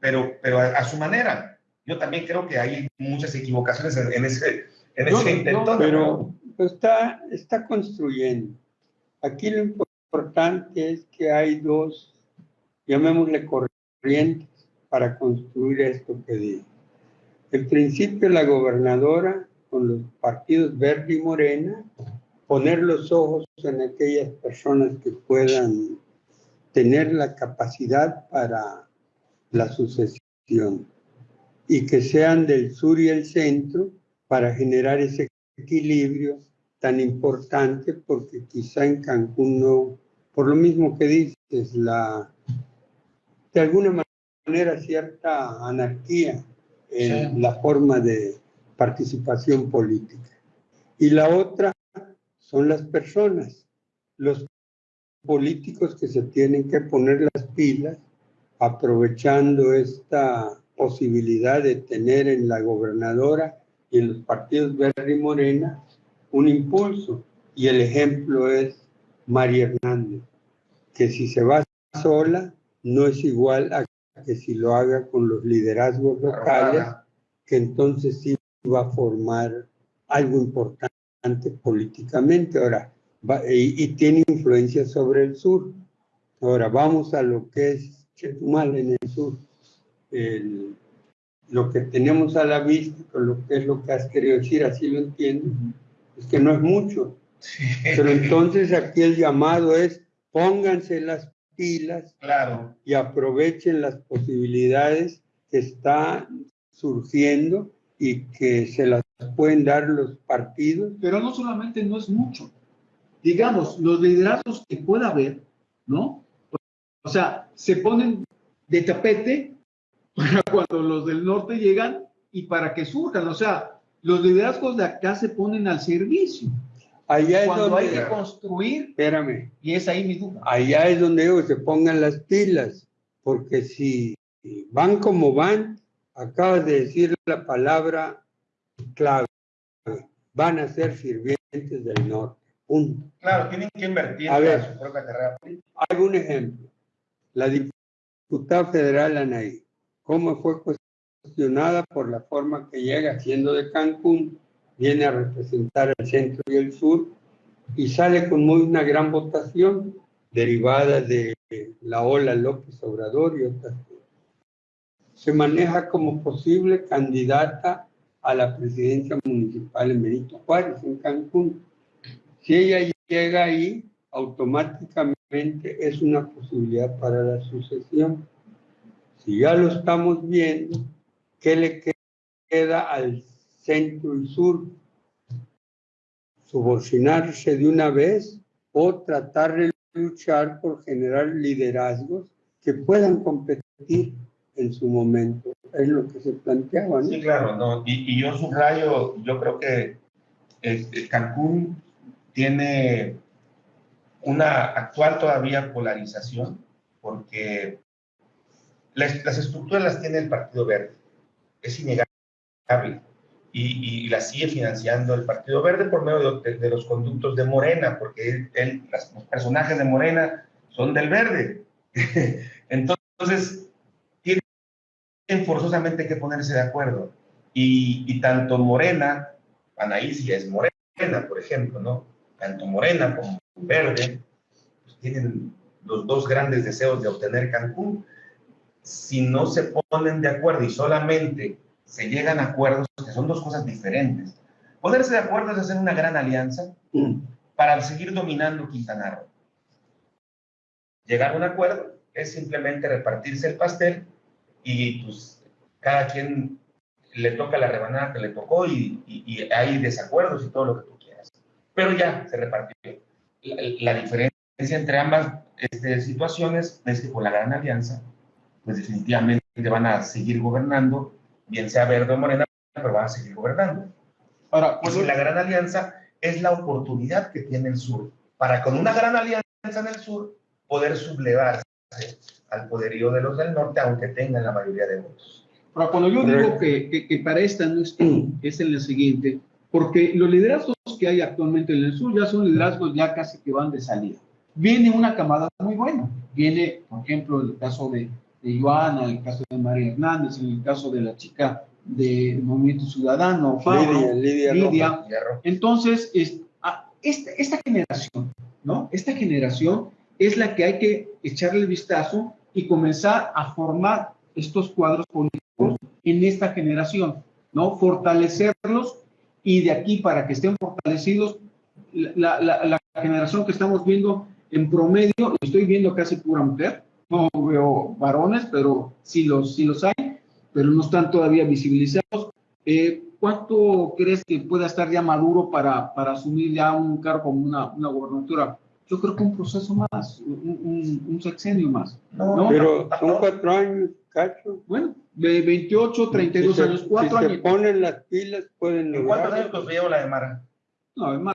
pero, pero a, su manera. Yo también creo que hay muchas equivocaciones en, ese, en ese intento. pero está, está construyendo. Aquí lo importante es que hay dos, llamémosle corrientes, para construir esto que digo. En principio, la gobernadora con los partidos verde y morena poner los ojos en aquellas personas que puedan tener la capacidad para la sucesión y que sean del sur y el centro para generar ese equilibrio tan importante porque quizá en Cancún no, por lo mismo que dices, la, de alguna manera cierta anarquía en la forma de participación política. Y la otra son las personas, los políticos que se tienen que poner las pilas aprovechando esta posibilidad de tener en la gobernadora y en los partidos verde y morena un impulso. Y el ejemplo es María Hernández, que si se va sola no es igual a que si lo haga con los liderazgos locales, que entonces sí va a formar algo importante políticamente. Ahora, y, tiene influencia sobre el sur. Ahora, vamos a lo que es Chetumal en el sur. lo que tenemos a la vista, lo que es lo que has querido decir, así lo entiendo, es que no es mucho. Pero entonces aquí el llamado es pónganse las pilas claro. y aprovechen las posibilidades que están surgiendo y que se las pueden dar los partidos. Pero no solamente no es mucho. Digamos, los liderazgos que pueda haber, ¿no? O sea, se ponen de tapete para cuando los del norte llegan y para que surjan. O sea, los liderazgos de acá se ponen al servicio. Allá es cuando hay donde, que construir, espérame, y es ahí mi duda. allá es donde ellos se pongan las pilas, porque si van como van, acabas de decir la palabra clave, van a ser sirvientes del norte. Punto. Claro, tienen que invertir A ver. su propia carrera. Hay un ejemplo. La diputada federal Anaí, ¿cómo fue cuestionada por la forma que llega siendo de Cancún? Viene a representar el centro y el sur y sale con muy una gran votación derivada de la ola López Obrador y otras. Se maneja como posible candidata a la presidencia municipal en Benito Juárez, en Cancún. Si ella llega ahí, automáticamente es una posibilidad para la sucesión. Si ya lo estamos viendo, ¿qué le queda al centro y sur? Subordinarse de una vez o tratar de luchar por generar liderazgos que puedan competir en su momento. Es lo que se planteaba, ¿no? Sí, claro, y yo subrayo, yo creo que este, Cancún tiene una actual todavía polarización, porque las, las estructuras las tiene el Partido Verde, es innegable, y, y las sigue financiando el Partido Verde por medio de, de los conductos de Morena, porque él, él- las- los personajes de Morena son del Verde. Entonces, tienen forzosamente que ponerse de acuerdo. Y, y tanto Morena, Anaís ya es Morena, por ejemplo, ¿no? Tanto Morena como Verde pues, tienen los dos grandes deseos de obtener Cancún. Si no se ponen de acuerdo y solamente se llegan a acuerdos, que son dos cosas diferentes. Ponerse de acuerdo es hacer una gran alianza para seguir dominando Quintana Roo. Llegar a un acuerdo es simplemente repartirse el pastel y pues cada quien le toca la rebanada que le tocó y, hay desacuerdos y todo lo que tú quieras. Pero ya se repartió. La, la diferencia entre ambas este, situaciones es que con la gran alianza, pues definitivamente van a seguir gobernando, bien sea verde o morena, pero van a seguir gobernando. Ahora, si la gran alianza es la oportunidad que tiene el sur para con una gran alianza en el sur poder sublevarse al poderío de los del norte, aunque tengan la mayoría de votos. Ahora, cuando yo digo que, que- que para esta no es, es en la siguiente, porque los liderazgos que hay actualmente en el sur ya son liderazgos ya casi que van de salida. Viene una camada muy buena. Viene, por ejemplo, el caso de, de Joana, el caso de María Hernández, el caso de la chica del Movimiento Ciudadano, Fabro, Lidia, Lidia, Lidia. Entonces, es- ah, esta, esta generación, ¿no? Esta generación es la que hay que echarle el vistazo y comenzar a formar estos cuadros políticos en esta generación, ¿no? Fortalecerlos y de aquí para que estén fortalecidos, la, la- la generación que estamos viendo en promedio, estoy viendo casi pura mujer, no veo varones, pero sí los, sí los hay, pero no están todavía visibilizados. Eh, ¿Cuánto crees que pueda estar ya maduro para, para asumir ya un cargo como una, una gobernatura? Yo creo que un proceso más, un, un- un sexenio más. No, Pero son cuatro años, cacho. Bueno, de 28, 32 Si se- años, cuatro si años. se ponen las pilas, pueden ¿En cuántos lograr. años los llevo la de Mara? No, más.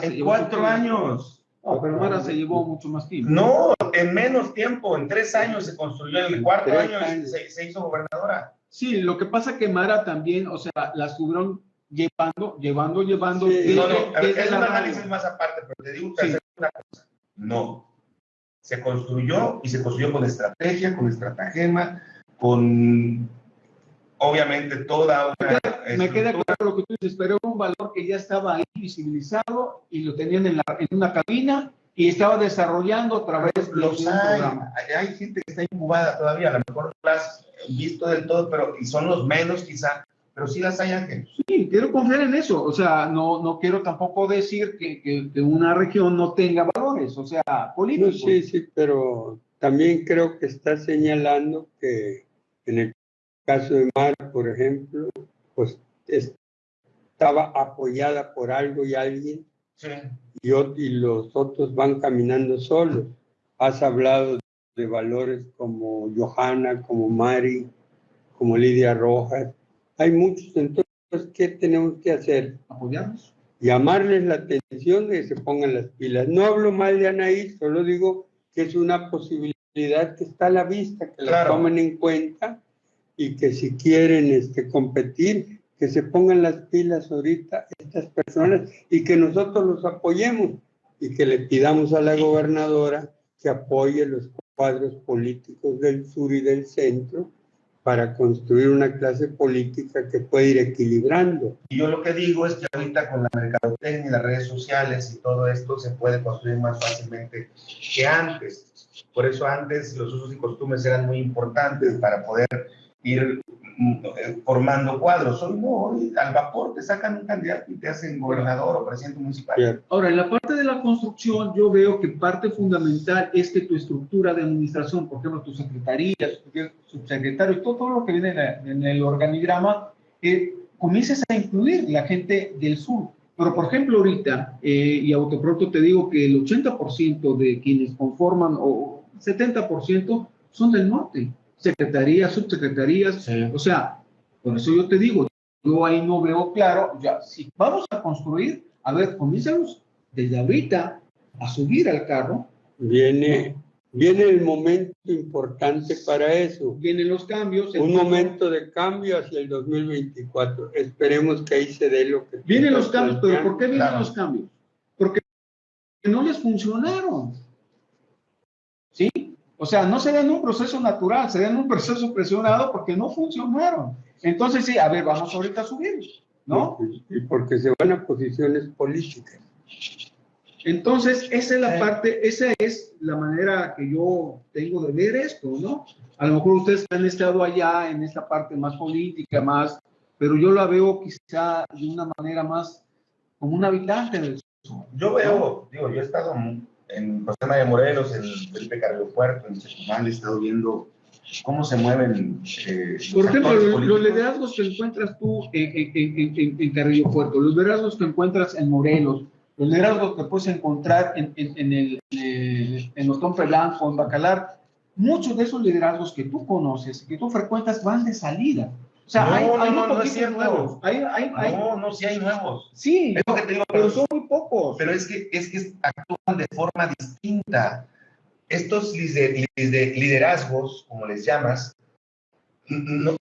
se En cuatro años. No, pero Mara se llevó mucho más tiempo. No, en menos tiempo, en tres años se construyó, en el cuarto año años. se, se hizo gobernadora. Sí, lo que pasa que Mara también, o sea, la estuvieron llevando, llevando, llevando. Sí. desde- No, no, a ver, desde es la un radio. análisis más aparte, pero te digo que Sí. una cosa. No. Se construyó y se construyó con estrategia, con estratagema, con obviamente toda una. Me queda claro lo que tú dices, pero era un valor que ya estaba ahí visibilizado y lo tenían en, la, en una cabina y estaba desarrollando a través de Los hay, hay, gente que está incubada todavía, a lo mejor no las visto del todo, pero y son los menos quizá, pero sí las hay Ángel. Sí, quiero confiar en eso. O sea, no, no quiero tampoco decir que, que- que una región no tenga valores, o sea, No, políticos. sí, sí, pero también creo que está señalando que en el caso de Mar, por ejemplo, pues estaba apoyada por algo y alguien Sí. y, y los otros van caminando solos. Has hablado de valores como Johanna, como Mari, como Lidia Rojas. Hay muchos. Entonces, ¿qué tenemos que hacer? Apoyarnos. llamarles la atención de que se pongan las pilas. No hablo mal de Anaí, solo digo que es una posibilidad que está a la vista, que la Claro. tomen en cuenta y que si quieren este, competir, que se pongan las pilas ahorita estas personas y que nosotros los apoyemos y que le pidamos a la gobernadora que apoye los cuadros políticos del sur y del centro para construir una clase política que pueda ir equilibrando. Y yo lo que digo es que ahorita con la mercadotecnia las redes sociales y todo esto se puede construir más fácilmente que antes. Por eso antes los usos y costumbres eran muy importantes para poder ir mm, eh, formando cuadros. Hoy no, hoy al vapor te sacan un candidato y te hacen gobernador o presidente municipal. Ahora, en la parte de la construcción, yo veo que parte fundamental es que tu estructura de administración, por ejemplo, tu secretaría, tu subsecretario, todo, todo lo que viene en, la- en el organigrama, eh, comiences a incluir la gente del sur. Pero, por ejemplo, ahorita, eh, y autopronto te digo que el 80% de quienes conforman, o 70%, son del norte. Secretarías, subsecretarías, o sea, por eso yo te digo, yo ahí no veo claro, ya, si vamos a construir, a ver, comienzamos desde ahorita a subir al carro, Viene, viene el momento importante para eso. vienen los cambios. Un el- momento de cambio hacia el 2024. Esperemos que ahí se dé lo que... Vienen los cambios, pero. ¿por qué vienen Claro. los cambios? Porque no les funcionaron. ¿Sí? O sea, no se dan un proceso natural, se dan un proceso presionado porque no funcionaron. Entonces, sí, a ver, vamos ahorita a subir, ¿no? Y porque se van a posiciones políticas. Entonces, esa es la parte, esa es la manera que yo tengo de ver esto, ¿no? A lo mejor ustedes han estado allá en esta parte más política, más, pero yo la veo quizá de una manera más como un habitante del sur. Yo veo, digo, yo he estado en José María Morelos, en Felipe Carrillo Puerto, en Chetumal, he estado viendo cómo se mueven eh, los Por ejemplo, los, los liderazgos que encuentras tú en, en- en- en- en Carrillo Puerto, los liderazgos que encuentras en Morelos, los liderazgos que puedes encontrar en, en, en el, en, en Otompe Blanco, en Bacalar, muchos de esos liderazgos que tú conoces, que tú frecuentas, van de salida. O sea, No, hay, no, hay no, no es cierto. nuevos. Hay, hay, hay- No, no, sí hay nuevos. sí, Es lo que te digo, pero pero, son muy pocos. pero es que es que actúan de forma distinta. Estos lider- lider- liderazgos, como les llamas, no,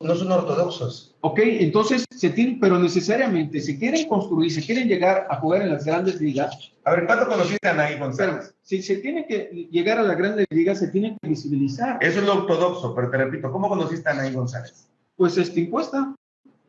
no son ortodoxos. Ok, entonces se tienen, pero necesariamente se quieren construir, se quieren llegar a jugar en las grandes ligas, A ver, ¿cuándo conociste a Pero González? si se tiene que llegar a la grande liga, se tiene que visibilizar. Eso es lo ortodoxo, pero te repito, ¿cómo conociste a Anaí González? Pues esta encuesta,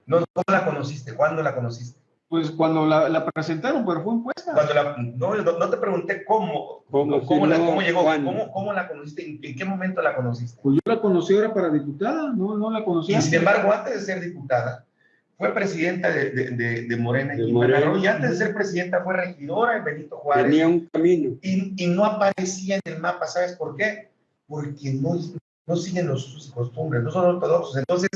No, ¿Cómo la conociste? ¿Cuándo la conociste? pues cuando la, la presentaron, pero fue encuesta. Cuando la, no, no, no te pregunté cómo, ¿Cómo? cómo, la- llegó, cómo, cómo la conociste, en, en qué momento la conociste. Pues yo la conocí ahora para diputada, no, no la conocía. Y sin embargo, antes de ser diputada, fue presidenta de, de, de, de Morena Quintana Morena. Y antes de ser presidenta fue regidora en Benito Juárez. Tenía un camino. y, y no aparecía en el mapa, ¿sabes por qué? Porque no, no siguen los usos y costumbres, no son ortodoxos. Entonces,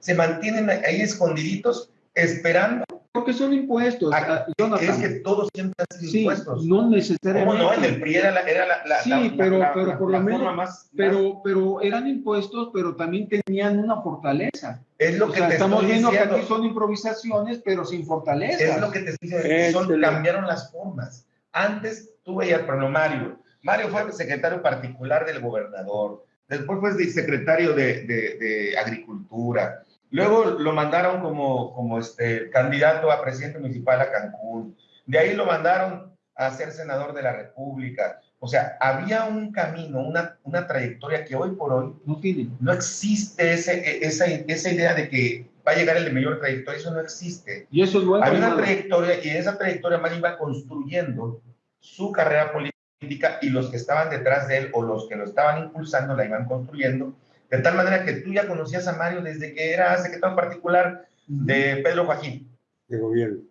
se mantienen ahí escondiditos esperando. Porque son impuestos, a- Jonathan. es que todos siempre han sido sí, impuestos. no ¿Cómo necesariamente. no? En el PRI era la, era la, la- Sí, la- pero- la- pero por la lo menos- forma más, más- Pero, pero eran impuestos, pero también tenían una fortaleza. es lo O que sea, te estamos estoy viendo diciendo. que aquí son improvisaciones, pero sin fortaleza. Es lo que te estoy diciendo, son- cambiaron las formas. Antes tú veías, por ejemplo, Mario. Mario fue secretario particular del gobernador. Después fue secretario de, de- de Agricultura. Luego lo mandaron como, como este, candidato a presidente municipal a Cancún. De ahí lo mandaron a ser senador de la República. O sea, había un camino, una, una trayectoria que hoy por hoy No tienen. no existe ese, esa, esa idea de que va a llegar el de mayor trayectoria. Eso no existe. Y eso es bueno. Había una trayectoria y en esa trayectoria Mario iba construyendo su carrera política y los que estaban detrás de él o los que lo estaban impulsando la iban construyendo, de tal manera que tú ya conocías a Mario desde que era secretario particular de Pedro Joaquín, de gobierno.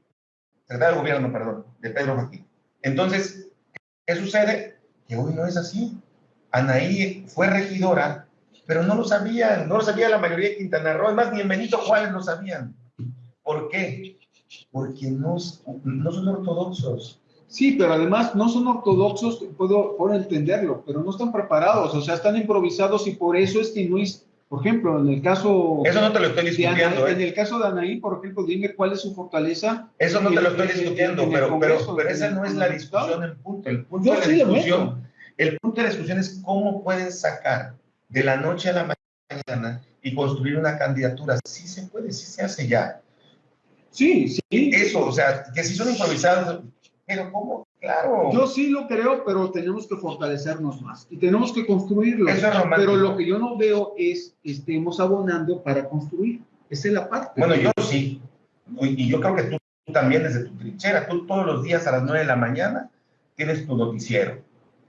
secretario de gobierno, perdón, de Pedro Joaquín. Entonces, ¿qué sucede? Que hoy no es así. Anaí fue regidora, pero no lo sabían, no lo sabía la mayoría de Quintana Roo, además ni en Benito Juárez lo sabían. ¿Por qué? Porque no, no son ortodoxos. Sí, pero además no son ortodoxos, puedo, puedo entenderlo, pero no están preparados, o sea, están improvisados y por eso es que no, es- Por ejemplo, en el caso Eso no te lo estoy discutiendo, Anaí, en ¿eh? el caso de Anaí, por ejemplo, dime cuál es su fortaleza. Eso no te lo estoy en- en- discutiendo, en pero, Congreso, pero, pero en esa no es en la discusión, el punto. El punto de sí discusión, el punto de la discusión es cómo pueden sacar de la noche a la mañana y construir una candidatura. Sí se puede, sí se hace ya. Sí, sí. Eso, o sea, que si son improvisados, pero ¿cómo? Claro. Yo sí lo creo, pero tenemos que fortalecernos más y tenemos que construirlo. Eso es romántico. Pero lo que yo no veo es que estemos abonando para construir. Esa es la parte. Bueno, yo sí. Y yo creo que tú, tú también desde tu trinchera. Tú todos los días a las 9 de la mañana tienes tu noticiero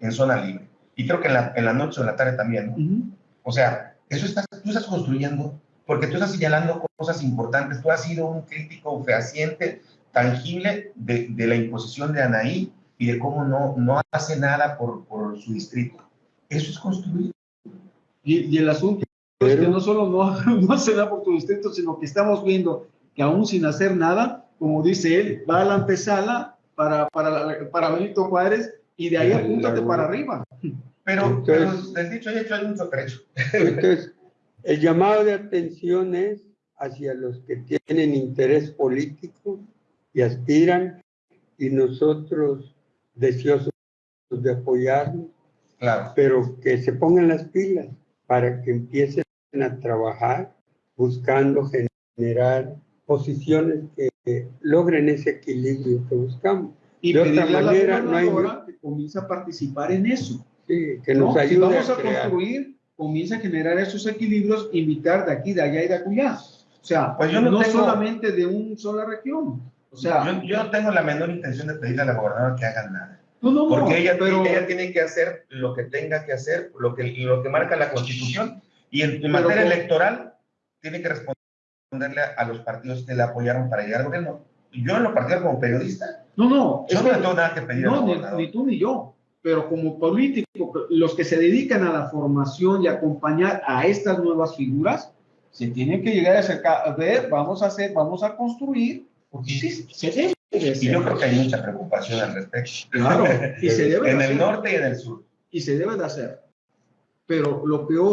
en zona libre. Y creo que en la, en la noche o en la tarde también. O sea, eso estás, tú estás construyendo, porque tú estás señalando cosas importantes. Tú has sido un crítico fehaciente, tangible de, de la imposición de Anaí y de cómo no, no hace nada por, por su distrito. Eso es construir. Y, y el asunto es que no solo no, no se da por tu distrito, sino que estamos viendo que aún sin hacer nada, como dice él, va a la antesala para, para, para Benito Juárez y de ahí apúntate claro. para arriba. Pero, Entonces- pero del dicho y hecho hay mucho trecho. Entonces, el llamado de atención es hacia los que tienen interés político y aspiran, y nosotros deseosos de apoyarlos, Claro. pero que se pongan las pilas para que empiecen a trabajar buscando generar posiciones que logren ese equilibrio que buscamos. Y De otra manera, no hay- que comience a participar en eso. Sí, que ¿no? nos Si ayude vamos a a, crear. construir, comienza a generar esos equilibrios, invitar de aquí, de allá y de acullá. O sea, Pues yo no no, tengo- solamente de una sola región. O sea, Yo, yo no tengo la menor intención de pedirle a la gobernadora que hagan nada. no, no, Porque ella, pero, ella tiene que hacer lo que tenga que hacer, lo que, lo que marca la Constitución, y en, en Pero materia con- electoral tiene que responderle a, los partidos que le apoyaron para llegar al gobierno. Yo en lo particular como periodista, no, no, yo no le tengo nada que pedir no, ni, ni tú ni yo, pero como político, los que se dedican a la formación y acompañar a estas nuevas figuras, se tienen que llegar a acercar, a ver, vamos a hacer, vamos a construir, porque sí, se debe de Y yo creo que hay mucha preocupación al respecto. Claro, y se debe de en el hacer. norte y en el sur. y se debe de hacer. Pero lo peor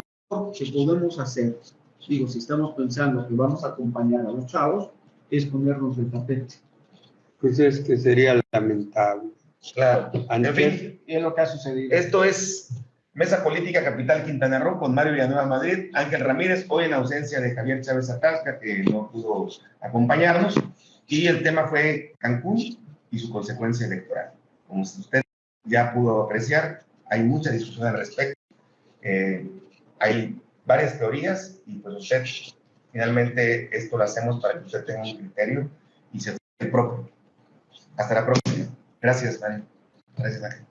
que podemos hacer, digo, si estamos pensando que vamos a acompañar a los chavos, es ponernos el tapete. Pues es que sería lamentable. Claro. En fin, Y es lo que ha sucedido. esto es Mesa Política Capital Quintana Roo con Mario Villanueva Madrid, Ángel Ramírez, hoy en ausencia de Javier Chávez Atasca, que no pudo acompañarnos, y el tema fue Cancún y su consecuencia electoral. Como usted ya pudo apreciar, hay mucha discusión al respecto. Eh, hay varias teorías y pues usted, finalmente, esto lo hacemos para que usted tenga un criterio y se el propio. Hasta la próxima. Gracias, Mario. Gracias, Ángel.